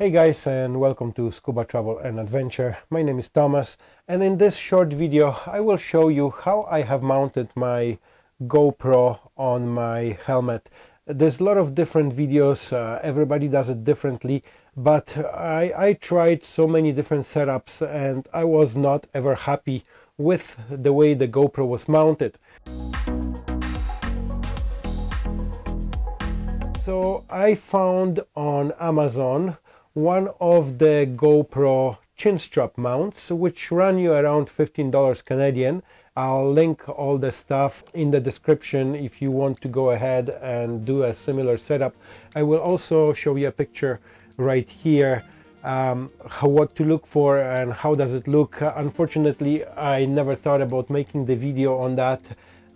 Hey guys and welcome to Scuba Travel and Adventure. My name is Thomas and in this short video I will show you how I have mounted my GoPro on my helmet. There's a lot of different videos, uh, everybody does it differently, but I, I tried so many different setups and I was not ever happy with the way the GoPro was mounted. So I found on Amazon one of the GoPro chin strap mounts which run you around $15 Canadian. I'll link all the stuff in the description if you want to go ahead and do a similar setup. I will also show you a picture right here um, how, what to look for and how does it look. Unfortunately, I never thought about making the video on that.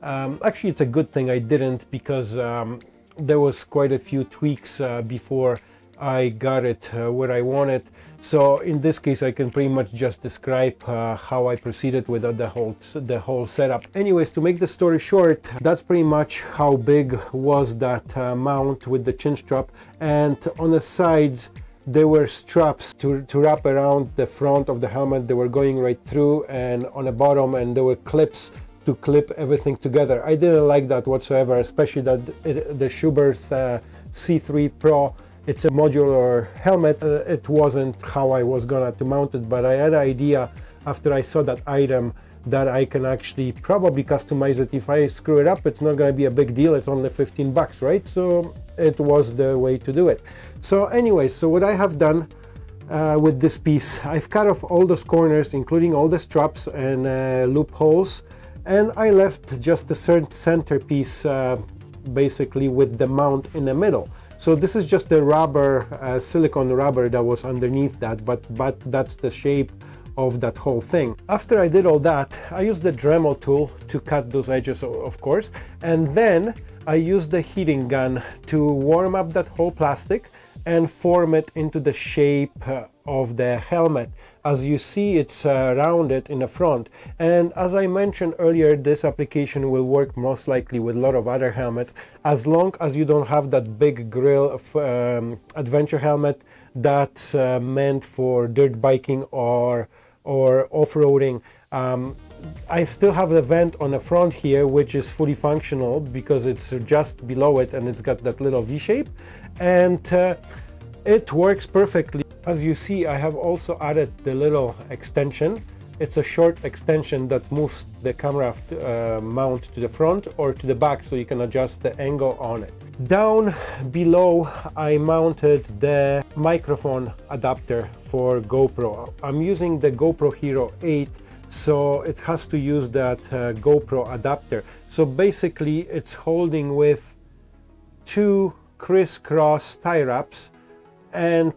Um, actually, it's a good thing I didn't because um, there was quite a few tweaks uh, before I got it uh, where I want it. So in this case, I can pretty much just describe uh, how I proceeded with the whole the whole setup. Anyways, to make the story short, that's pretty much how big was that uh, mount with the chin strap. And on the sides, there were straps to, to wrap around the front of the helmet. They were going right through and on the bottom and there were clips to clip everything together. I didn't like that whatsoever, especially that it, the Schuberth uh, C3 Pro it's a modular helmet. Uh, it wasn't how I was gonna to mount it, but I had an idea after I saw that item that I can actually probably customize it. If I screw it up, it's not gonna be a big deal. It's only 15 bucks, right? So it was the way to do it. So anyway, so what I have done uh, with this piece, I've cut off all those corners, including all the straps and uh, loopholes, and I left just the centerpiece uh, basically with the mount in the middle. So this is just the rubber, uh, silicone rubber that was underneath that, but, but that's the shape of that whole thing. After I did all that, I used the Dremel tool to cut those edges, of course, and then I used the heating gun to warm up that whole plastic and form it into the shape uh, of the helmet. As you see, it's uh, rounded in the front. And as I mentioned earlier, this application will work most likely with a lot of other helmets, as long as you don't have that big grill of, um, adventure helmet that's uh, meant for dirt biking or, or off-roading. Um, I still have the vent on the front here, which is fully functional because it's just below it and it's got that little V shape. And uh, it works perfectly. As you see, I have also added the little extension. It's a short extension that moves the camera uh, mount to the front or to the back so you can adjust the angle on it. Down below I mounted the microphone adapter for GoPro. I'm using the GoPro Hero 8 so it has to use that uh, GoPro adapter. So basically it's holding with two crisscross tie wraps and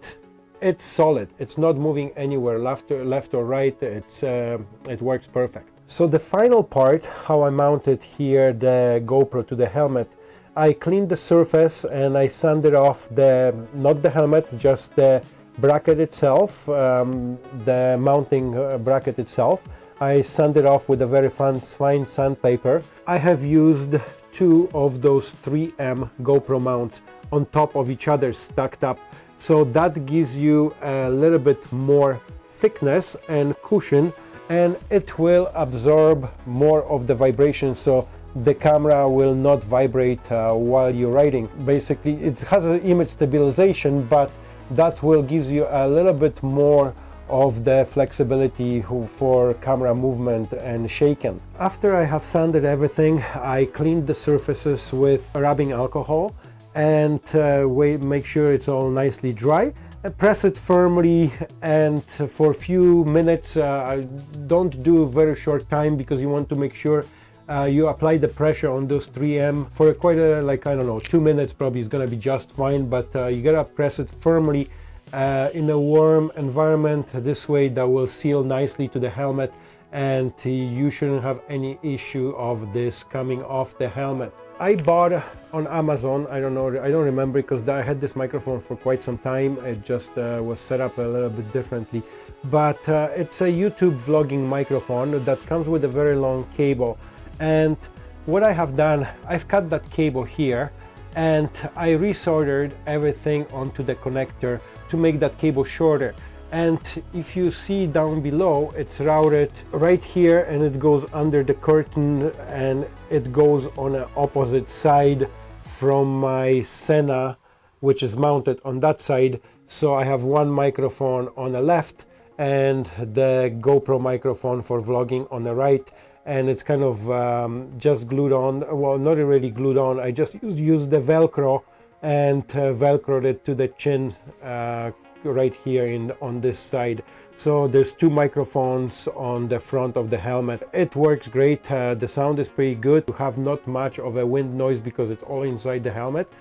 it's solid. It's not moving anywhere left or left or right. It's uh, it works perfect. So the final part how I mounted here the GoPro to the helmet I cleaned the surface and I sanded off the not the helmet just the bracket itself um, the mounting uh, bracket itself. I sanded off with a very fine, fine sandpaper. I have used two of those 3M GoPro mounts on top of each other stacked up so that gives you a little bit more thickness and cushion and it will absorb more of the vibration. So the camera will not vibrate uh, while you're riding basically it has an image stabilization but that will gives you a little bit more of the flexibility for camera movement and shaking. After I have sanded everything, I cleaned the surfaces with rubbing alcohol and uh, wait, make sure it's all nicely dry. press it firmly and for a few minutes, uh, don't do very short time because you want to make sure uh, you apply the pressure on those 3M for quite a, like, I don't know, two minutes probably is gonna be just fine, but uh, you gotta press it firmly uh, in a warm environment. This way that will seal nicely to the helmet and you shouldn't have any issue of this coming off the helmet. I bought on Amazon, I don't know, I don't remember because I had this microphone for quite some time. It just uh, was set up a little bit differently. But uh, it's a YouTube vlogging microphone that comes with a very long cable. And what I have done, I've cut that cable here and I resoldered everything onto the connector to make that cable shorter and if you see down below it's routed right here and it goes under the curtain and it goes on the opposite side from my Sena which is mounted on that side. So I have one microphone on the left and the GoPro microphone for vlogging on the right. And it's kind of um, just glued on well not really glued on. I just used, used the velcro and uh, velcroed it to the chin uh, right here in on this side. So there's two microphones on the front of the helmet. It works great. Uh, the sound is pretty good. You have not much of a wind noise because it's all inside the helmet.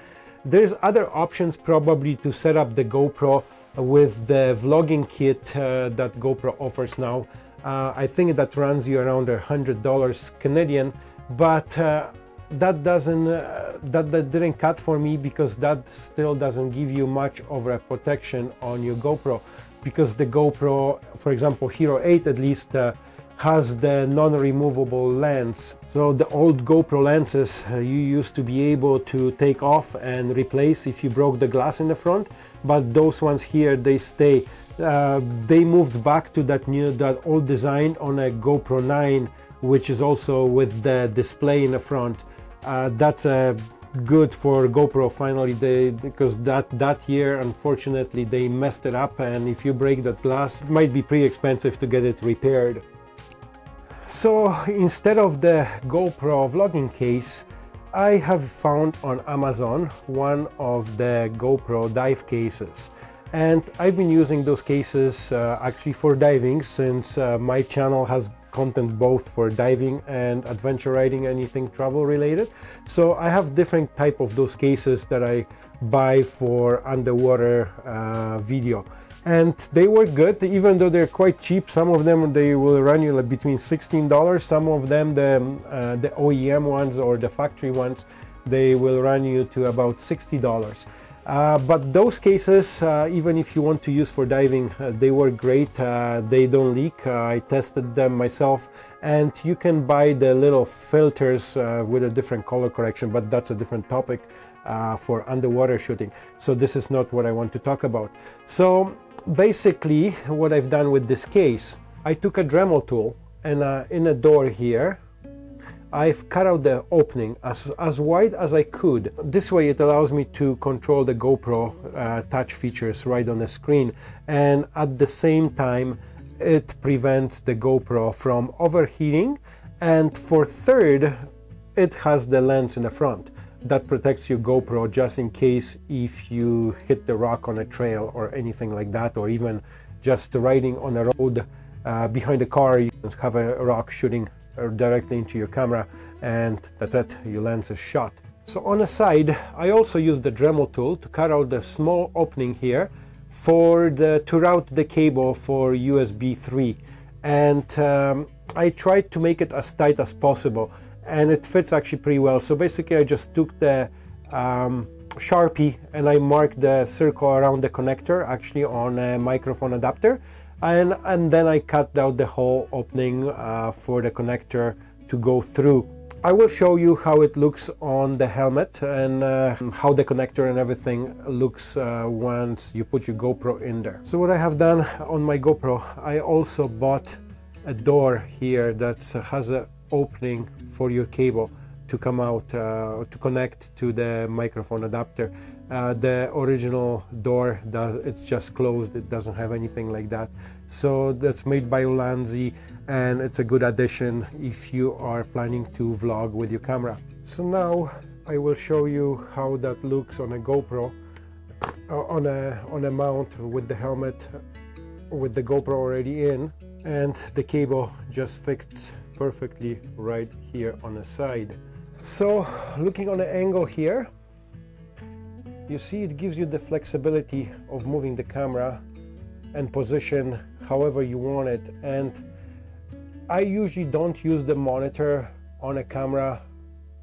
There's other options probably to set up the GoPro with the vlogging kit uh, that GoPro offers now. Uh, I think that runs you around a hundred dollars Canadian but uh, that doesn't uh, that, that didn't cut for me because that still doesn't give you much of a protection on your GoPro. Because the GoPro for example Hero 8 at least uh, has the non-removable lens. So the old GoPro lenses uh, you used to be able to take off and replace if you broke the glass in the front. But those ones here they stay. Uh, they moved back to that new that old design on a GoPro 9 which is also with the display in the front uh, that's uh, good for GoPro finally. They because that that year unfortunately they messed it up and if you break that glass it might be pretty expensive to get it repaired. So instead of the GoPro vlogging case I have found on Amazon one of the GoPro dive cases. And I've been using those cases uh, actually for diving since uh, my channel has content both for diving and adventure riding anything travel related. So I have different type of those cases that I buy for underwater uh, video. And they work good even though they're quite cheap. Some of them they will run you like between $16 some of them the, uh, the OEM ones or the factory ones they will run you to about $60 uh, but those cases, uh, even if you want to use for diving, uh, they work great. Uh, they don't leak. Uh, I tested them myself. And you can buy the little filters with a different color correction, but that's a different topic for underwater shooting. So this is not what I want to talk about. So basically, what I've done with this case, I took a Dremel tool and in a door here, I've cut out the opening as, as wide as I could. This way it allows me to control the GoPro uh, touch features right on the screen and at the same time it prevents the GoPro from overheating and for third it has the lens in the front that protects your GoPro just in case if you hit the rock on a trail or anything like that or even just riding on a road uh, behind a car you have a rock shooting directly into your camera and that's it, your lens is shot. So on the side, I also use the Dremel tool to cut out the small opening here for the to route the cable for USB 3 and um, I tried to make it as tight as possible and it fits actually pretty well. So basically I just took the um, Sharpie and I marked the circle around the connector actually on a microphone adapter and, and then I cut out the whole opening uh, for the connector to go through. I will show you how it looks on the helmet and uh, how the connector and everything looks uh, once you put your GoPro in there. So what I have done on my GoPro, I also bought a door here that has an opening for your cable to come out uh, to connect to the microphone adapter. Uh, the original door does it's just closed it doesn't have anything like that so that's made by Ulanzi and it's a good addition if you are planning to vlog with your camera. So now I will show you how that looks on a GoPro uh, on a on a mount with the helmet with the GoPro already in and the cable just fits perfectly right here on the side. So looking on the angle here you see it gives you the flexibility of moving the camera and position however you want it. And I usually don't use the monitor on a camera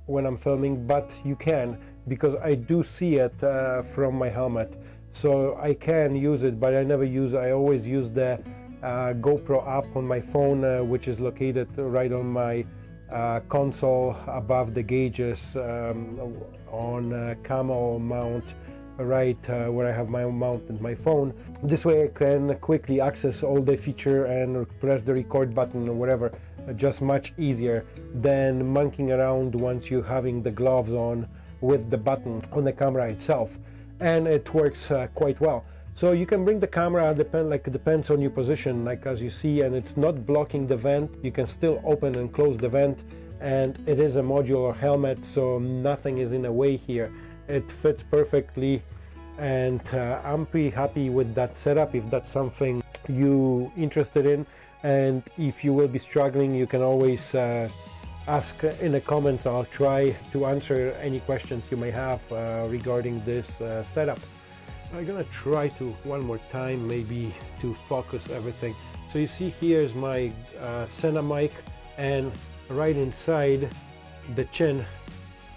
when I'm filming but you can because I do see it uh, from my helmet. So I can use it but I never use I always use the uh, GoPro app on my phone uh, which is located right on my uh, console above the gauges um, on camel mount right uh, where I have my mount and my phone. This way I can quickly access all the feature and press the record button or whatever uh, just much easier than monkeying around once you're having the gloves on with the button on the camera itself and it works uh, quite well. So you can bring the camera, depend like depends on your position, like as you see, and it's not blocking the vent. You can still open and close the vent, and it is a modular helmet, so nothing is in the way here. It fits perfectly, and uh, I'm pretty happy with that setup. If that's something you interested in, and if you will be struggling, you can always uh, ask in the comments. I'll try to answer any questions you may have uh, regarding this uh, setup. I'm gonna try to one more time maybe to focus everything so you see here's my uh, mic and right inside the chin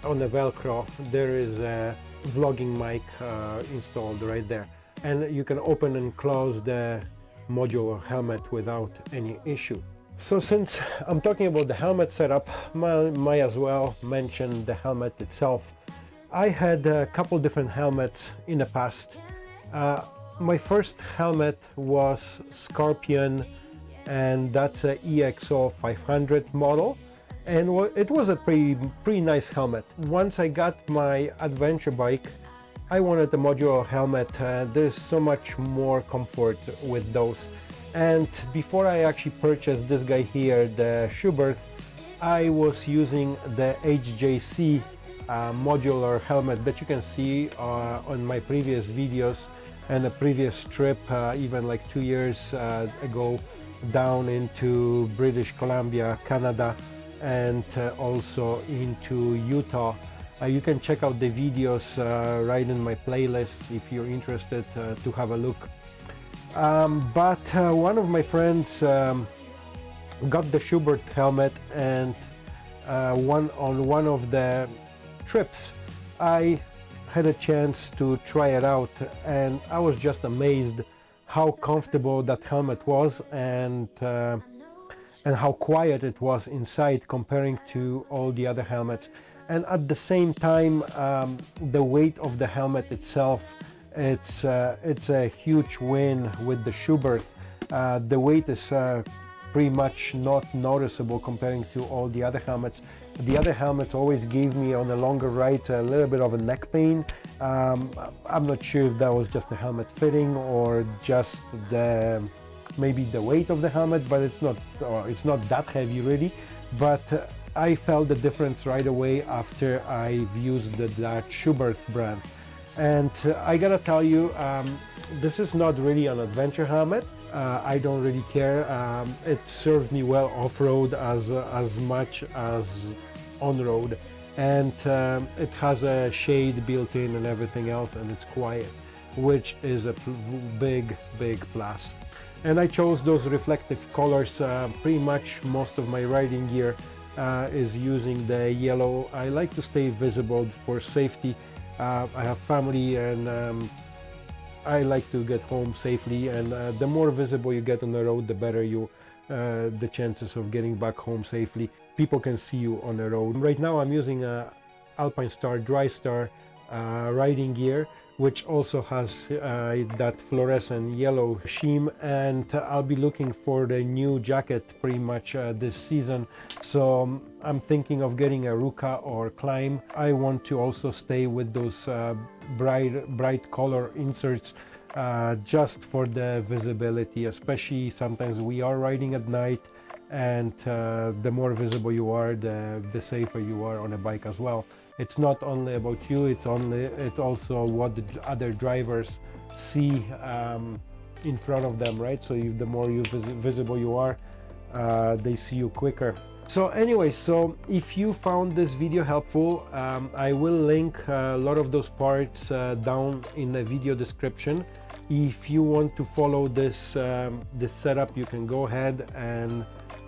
on the velcro there is a vlogging mic uh, installed right there. And you can open and close the modular helmet without any issue. So since I'm talking about the helmet setup might, as well mention the helmet itself. I had a couple different helmets in the past. Uh, my first helmet was Scorpion and that's a EXO 500 model and it was a pretty, pretty nice helmet. Once I got my adventure bike I wanted a modular helmet. Uh, there's so much more comfort with those. And before I actually purchased this guy here, the Schuberth, I was using the HJC uh, modular helmet that you can see uh, on my previous videos and a previous trip uh, even like two years uh, ago down into British Columbia, Canada and uh, also into Utah. Uh, you can check out the videos right in my playlist if you're interested to have a look. Um, but one of my friends um, got the Schuberth helmet and one on one of the trips I had a chance to try it out and I was just amazed how comfortable that helmet was and uh, and how quiet it was inside comparing to all the other helmets. And at the same time um, the weight of the helmet itself it's uh, it's a huge win with the Schuberth uh, the weight is uh, pretty much not noticeable comparing to all the other helmets. The other helmets always gave me on the longer rides a little bit of a neck pain. Um, I'm not sure if that was just the helmet fitting or just the maybe the weight of the helmet, but it's not it's not that heavy really. But uh, I felt the difference right away after I've used the that Schuberth brand. And uh, I gotta tell you, um, this is not really an adventure helmet. Uh, I don't really care. Um, it served me well off-road as uh, as much as on-road, and um, it has a shade built in and everything else, and it's quiet, which is a big, big plus. And I chose those reflective colors. Uh, pretty much most of my riding gear uh, is using the yellow. I like to stay visible for safety. Uh, I have family and um, I like to get home safely and uh, the more visible you get on the road the better you uh, the chances of getting back home safely people can see you on the road right now I'm using a Alpine Star Dry-Star uh, riding gear which also has uh, that fluorescent yellow sheen. And I'll be looking for the new jacket pretty much uh, this season. So um, I'm thinking of getting a Rukka or Klim. I want to also stay with those uh, bright bright color inserts uh, just for the visibility especially sometimes we are riding at night and uh, the more visible you are the, the safer you are on a bike as well it's not only about you it's only it's also what the other drivers see um, in front of them right? So the more you vis visible you are uh, they see you quicker. So anyway so if you found this video helpful um, I will link a lot of those parts uh, down in the video description. If you want to follow this um, this setup you can go ahead and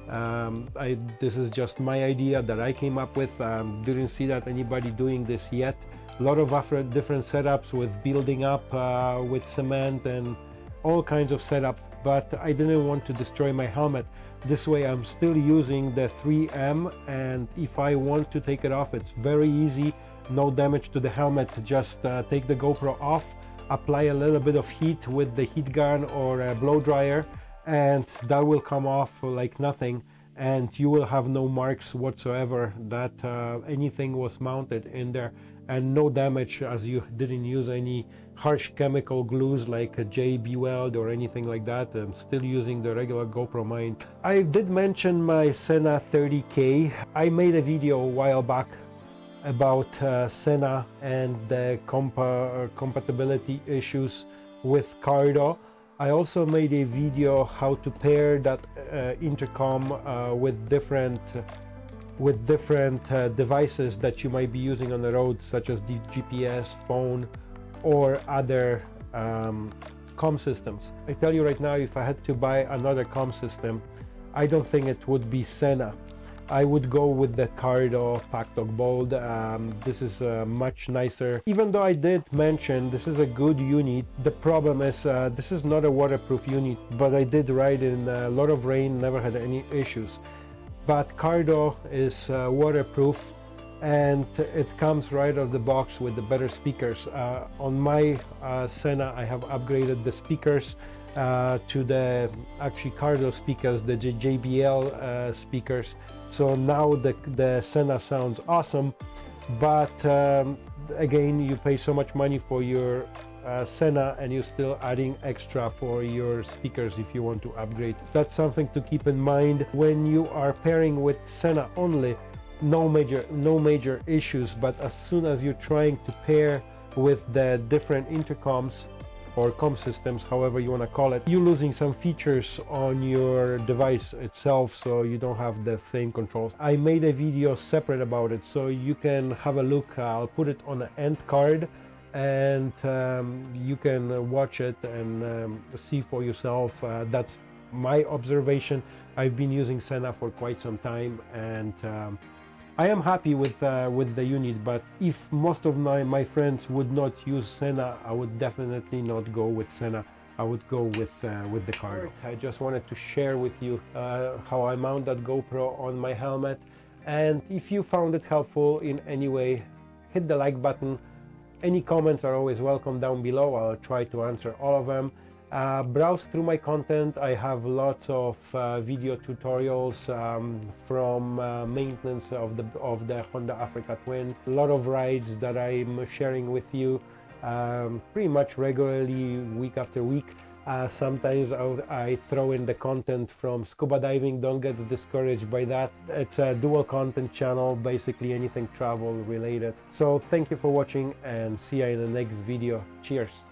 um, I, this is just my idea that I came up with. Um, didn't see that anybody doing this yet. A lot of different setups with building up uh, with cement and all kinds of setup but I didn't want to destroy my helmet this way I'm still using the 3M and if I want to take it off it's very easy no damage to the helmet just uh, take the GoPro off apply a little bit of heat with the heat gun or a blow dryer and that will come off like nothing and you will have no marks whatsoever that uh, anything was mounted in there and no damage as you didn't use any harsh chemical glues like a JB Weld or anything like that. I'm still using the regular GoPro mine. I did mention my Sena 30K. I made a video a while back about uh, Sena and the compa compatibility issues with Cardo. I also made a video how to pair that uh, intercom uh, with different with different uh, devices that you might be using on the road such as the GPS, phone or other um, com systems. I tell you right now if I had to buy another com system I don't think it would be Sena I would go with the Cardo Packtalk Bold. Um, this is uh, much nicer. Even though I did mention this is a good unit, the problem is uh, this is not a waterproof unit, but I did ride in a lot of rain, never had any issues. But Cardo is uh, waterproof and it comes right out of the box with the better speakers. Uh, on my uh, Sena I have upgraded the speakers uh, to the actually Cardo speakers, the JBL speakers so now the, the Sena sounds awesome but um, again you pay so much money for your uh, Sena and you're still adding extra for your speakers if you want to upgrade. That's something to keep in mind when you are pairing with Sena only. No major no major issues but as soon as you're trying to pair with the different intercoms or com systems however you want to call it you're losing some features on your device itself so you don't have the same controls. I made a video separate about it so you can have a look. I'll put it on the end card and um, you can watch it and um, see for yourself. Uh, that's my observation. I've been using Sena for quite some time and um, I am happy with uh, with the unit, but if most of my, my friends would not use Sena, I would definitely not go with Sena. I would go with uh, with the Cardo. I just wanted to share with you uh, how I mount that GoPro on my helmet. And if you found it helpful in any way, hit the like button. Any comments are always welcome down below. I'll try to answer all of them. Uh, browse through my content. I have lots of uh, video tutorials um, from uh, maintenance of the of the Honda Africa Twin. A lot of rides that I'm sharing with you um, pretty much regularly, week after week. Uh, sometimes I'll, I throw in the content from scuba diving. Don't get discouraged by that. It's a dual content channel, basically anything travel related. So thank you for watching and see you in the next video. Cheers.